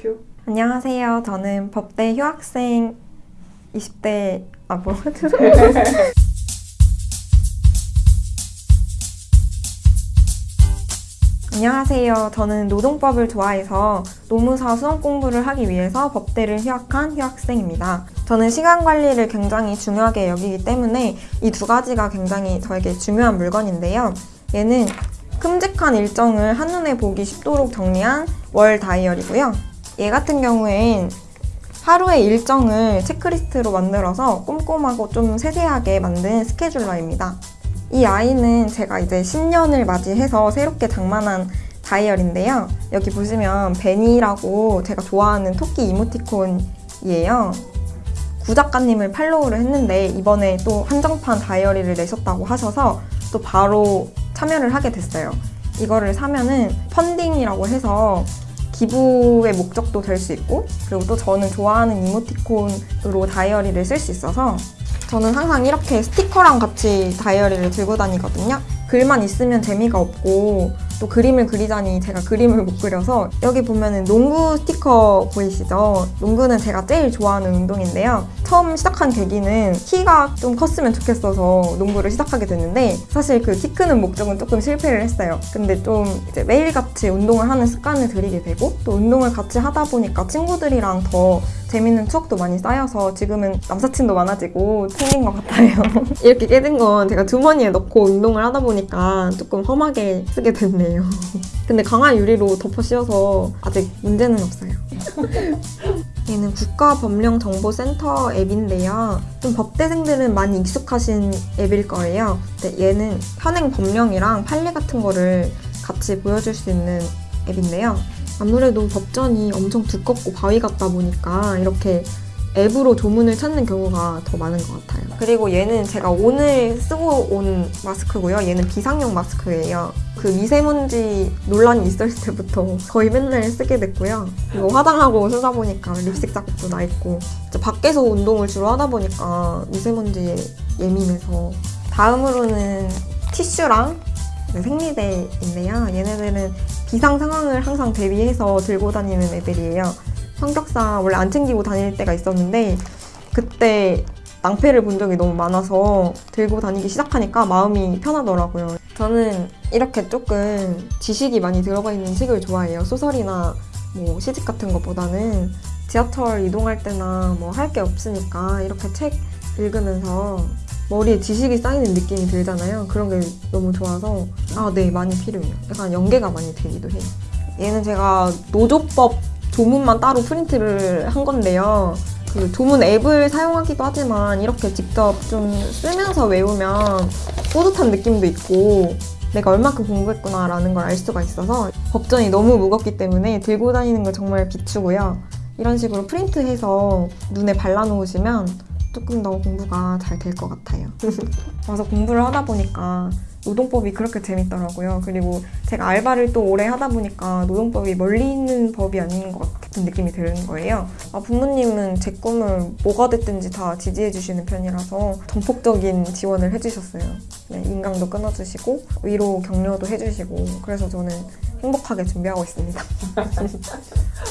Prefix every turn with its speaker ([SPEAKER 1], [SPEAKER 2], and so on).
[SPEAKER 1] 큐.
[SPEAKER 2] 안녕하세요. 저는 법대 휴학생 20대 아 뭐? 안녕하세요. 저는 노동법을 좋아해서 노무사 수험 공부를 하기 위해서 법대를 휴학한 휴학생입니다. 저는 시간 관리를 굉장히 중요하게 여기기 때문에 이 두 가지가 굉장히 저에게 중요한 물건인데요. 얘는 큼직한 일정을 한눈에 보기 쉽도록 정리한 월 다이어리고요. 얘 같은 경우엔 하루의 일정을 체크리스트로 만들어서 꼼꼼하고 좀 세세하게 만든 스케줄러입니다. 이 아이는 제가 이제 신년을 맞이해서 새롭게 장만한 다이어리인데요. 여기 보시면 베니라고 제가 좋아하는 토끼 이모티콘이에요. 구 작가님을 팔로우를 했는데 이번에 또 한정판 다이어리를 내셨다고 하셔서 또 바로 참여를 하게 됐어요. 이거를 사면은 펀딩이라고 해서 기부의 목적도 될 수 있고 그리고 또 저는 좋아하는 이모티콘으로 다이어리를 쓸 수 있어서 저는 항상 이렇게 스티커랑 같이 다이어리를 들고 다니거든요. 글만 있으면 재미가 없고 또 그림을 그리자니 제가 그림을 못 그려서 여기 보면은 농구 스티커 보이시죠? 농구는 제가 제일 좋아하는 운동인데요. 처음 시작한 계기는 키가 좀 컸으면 좋겠어서 농구를 시작하게 됐는데 사실 그 키 크는 목적은 조금 실패를 했어요. 근데 좀 매일같이 운동을 하는 습관을 들이게 되고 또 운동을 같이 하다 보니까 친구들이랑 더 재밌는 추억도 많이 쌓여서 지금은 남사친도 많아지고 생긴 것 같아요. 이렇게 깨진 건 제가 주머니에 넣고 운동을 하다 보니까 조금 험하게 쓰게 됐네요. 근데 강한 유리로 덮어 씌워서 아직 문제는 없어요. 얘는 국가법령정보센터 앱인데요. 좀 법대생들은 많이 익숙하신 앱일 거예요. 얘는 현행 법령이랑 판례 같은 거를 같이 보여줄 수 있는 앱인데요. 아무래도 법전이 엄청 두껍고 바위 같다 보니까 이렇게 앱으로 조문을 찾는 경우가 더 많은 것 같아요. 그리고 얘는 제가 오늘 쓰고 온 마스크고요. 얘는 비상용 마스크예요. 그 미세먼지 논란이 있었을 때부터 거의 맨날 쓰게 됐고요. 그리고 화장하고 쓰다 보니까 립스틱 자국도 나 있고 밖에서 운동을 주로 하다 보니까 미세먼지에 예민해서 다음으로는 티슈랑 생리대인데요. 얘네들은 비상 상황을 항상 대비해서 들고 다니는 애들이에요. 성격상 원래 안 챙기고 다닐 때가 있었는데 그때 낭패를 본 적이 너무 많아서 들고 다니기 시작하니까 마음이 편하더라고요. 저는 이렇게 조금 지식이 많이 들어가 있는 책을 좋아해요. 소설이나 뭐 시집 같은 것보다는 지하철 이동할 때나 뭐 할 게 없으니까 이렇게 책 읽으면서 머리에 지식이 쌓이는 느낌이 들잖아요. 그런 게 너무 좋아서 아, 네, 많이 필요해요. 약간 연계가 많이 되기도 해요. 얘는 제가 노조법 조문만 따로 프린트를 한 건데요. 그 조문 앱을 사용하기도 하지만 이렇게 직접 좀 쓰면서 외우면 뿌듯한 느낌도 있고 내가 얼마큼 공부했구나라는 걸 알 수가 있어서 법전이 너무 무겁기 때문에 들고 다니는 걸 정말 비추고요. 이런 식으로 프린트해서 눈에 발라놓으시면 조금 더 공부가 잘 될 것 같아요. 와서 공부를 하다 보니까 노동법이 그렇게 재밌더라고요. 그리고 제가 알바를 또 오래 하다 보니까 노동법이 멀리 있는 법이 아닌 것 같은 느낌이 드는 거예요. 아, 부모님은 제 꿈을 뭐가 됐든지 다 지지해 주시는 편이라서 전폭적인 지원을 해주셨어요. 네, 인강도 끊어주시고 위로 격려도 해주시고 그래서 저는 행복하게 준비하고 있습니다.